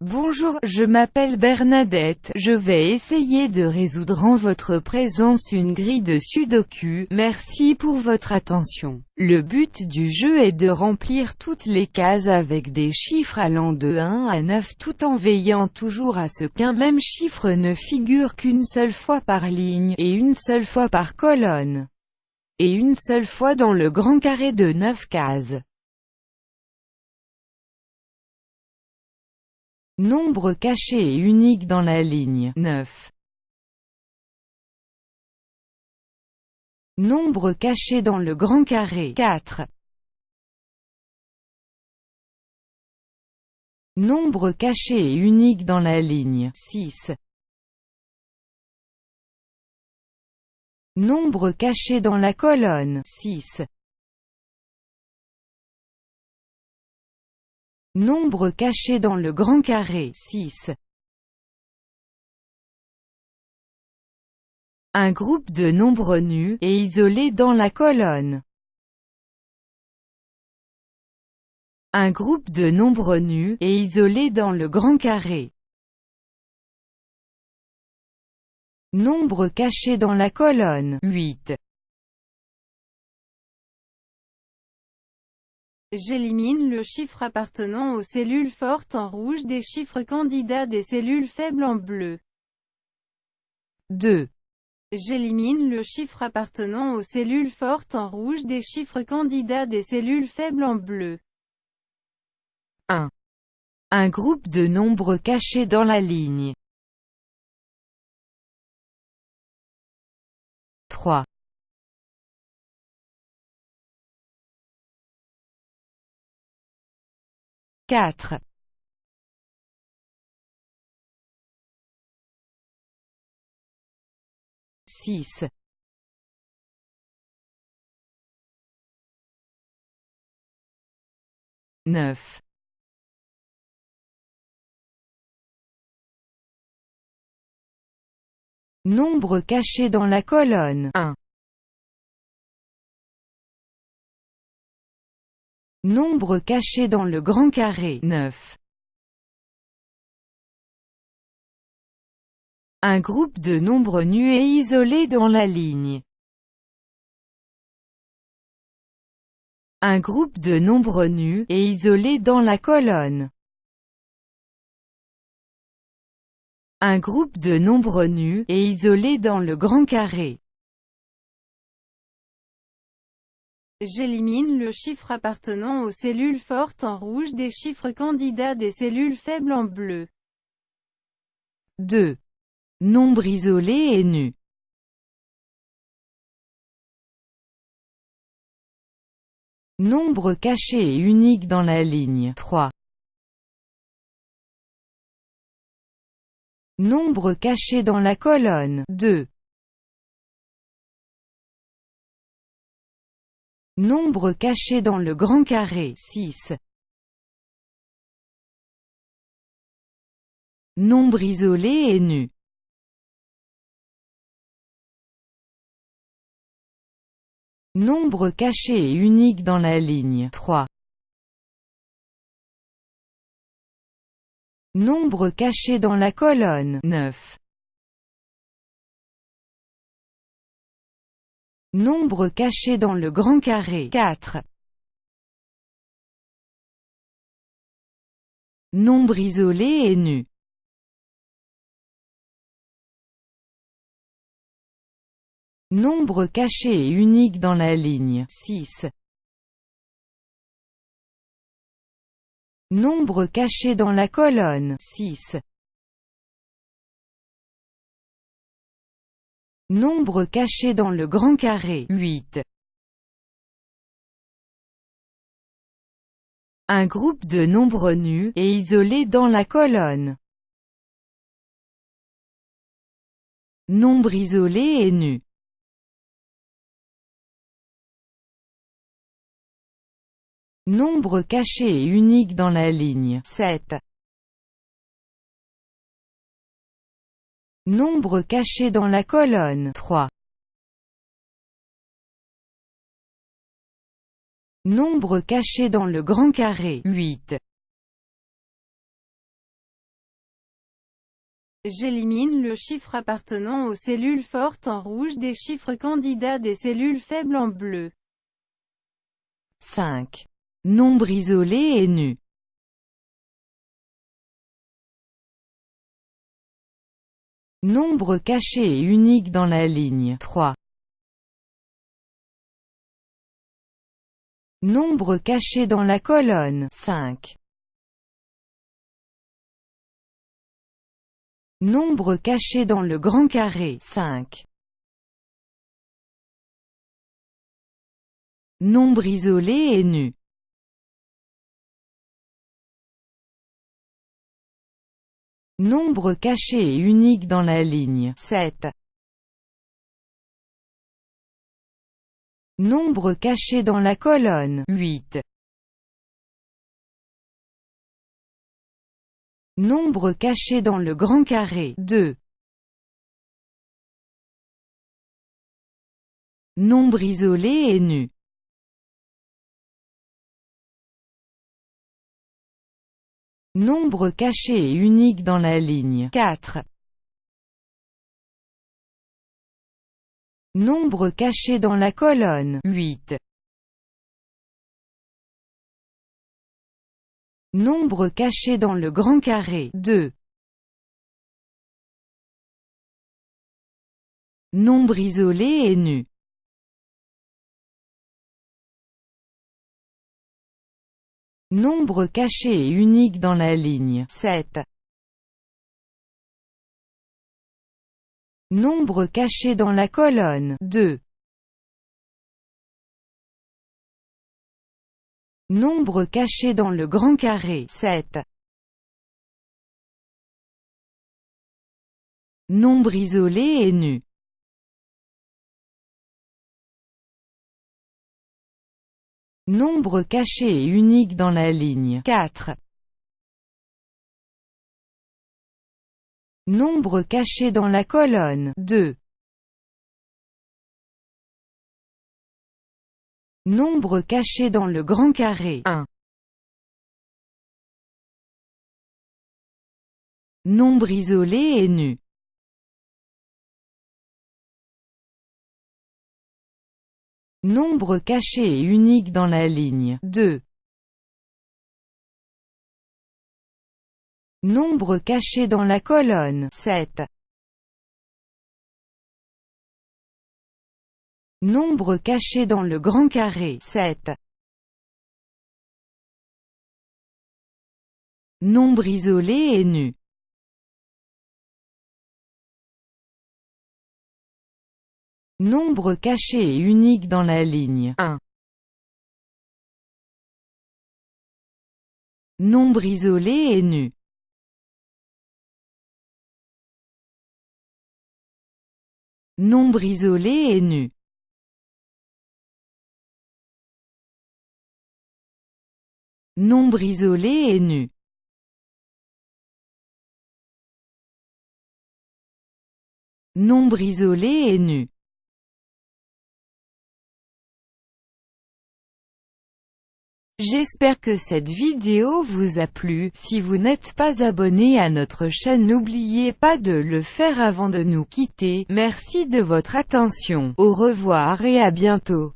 Bonjour, je m'appelle Bernadette, je vais essayer de résoudre en votre présence une grille de sudoku, merci pour votre attention. Le but du jeu est de remplir toutes les cases avec des chiffres allant de 1 à 9 tout en veillant toujours à ce qu'un même chiffre ne figure qu'une seule fois par ligne, et une seule fois par colonne, et une seule fois dans le grand carré de 9 cases. Nombre caché et unique dans la ligne 9. Nombre caché dans le grand carré 4. Nombre caché et unique dans la ligne 6. Nombre caché dans la colonne 6. Nombre caché dans le grand carré 6. Un groupe de nombres nus, et isolés dans la colonne. Un groupe de nombres nus, et isolés dans le grand carré. Nombre caché dans la colonne 8. J'élimine le chiffre appartenant aux cellules fortes en rouge des chiffres candidats des cellules faibles en bleu. 2. J'élimine le chiffre appartenant aux cellules fortes en rouge des chiffres candidats des cellules faibles en bleu. 1. Un groupe de nombres cachés dans la ligne. 3. 4. 6. 9. 9. Nombre caché dans la colonne 1. Nombre caché dans le grand carré 9. Un groupe de nombres nus et isolés dans la ligne. Un groupe de nombres nus et isolés dans la colonne. Un groupe de nombres nus et isolés dans le grand carré. J'élimine le chiffre appartenant aux cellules fortes en rouge des chiffres candidats des cellules faibles en bleu. 2. Nombre isolé et nu. Nombre caché et unique dans la ligne 3. Nombre caché dans la colonne 2. Nombre caché dans le grand carré 6. Nombre isolé et nu. Nombre caché et unique dans la ligne 3. Nombre caché dans la colonne 9. Nombre caché dans le grand carré 4. Nombre isolé et nu. Nombre caché et unique dans la ligne 6. Nombre caché dans la colonne 6. Nombre caché dans le grand carré 8. Un groupe de nombres nus, et isolés dans la colonne. Nombre isolé et nu. Nombre caché et unique dans la ligne 7. Nombre caché dans la colonne 3. Nombre caché dans le grand carré 8. J'élimine le chiffre appartenant aux cellules fortes en rouge des chiffres candidats des cellules faibles en bleu. 5. Nombre isolé et nu. Nombre caché et unique dans la ligne 3. Nombre caché dans la colonne 5. Nombre caché dans le grand carré 5. Nombre isolé et nu. Nombre caché et unique dans la ligne 7. Nombre caché dans la colonne 8. Nombre caché dans le grand carré 2. Nombre isolé et nu. Nombre caché et unique dans la ligne 4. Nombre caché dans la colonne 8. Nombre caché dans le grand carré 2. Nombre isolé et nu. Nombre caché et unique dans la ligne 7. Nombre caché dans la colonne 2. Nombre caché dans le grand carré 7. Nombre isolé et nu. Nombre caché et unique dans la ligne 4. Nombre caché dans la colonne 2. Nombre caché dans le grand carré 1. Nombre isolé et nu. Nombre caché et unique dans la ligne 2. Nombre caché dans la colonne 7. Nombre caché dans le grand carré 7. Nombre isolé et nu. Nombre caché et unique dans la ligne 1. Nombre isolé et nu. Nombre isolé et nu. Nombre isolé et nu. Nombre isolé et nu. J'espère que cette vidéo vous a plu, si vous n'êtes pas abonné à notre chaîne n'oubliez pas de le faire avant de nous quitter, merci de votre attention, au revoir et à bientôt.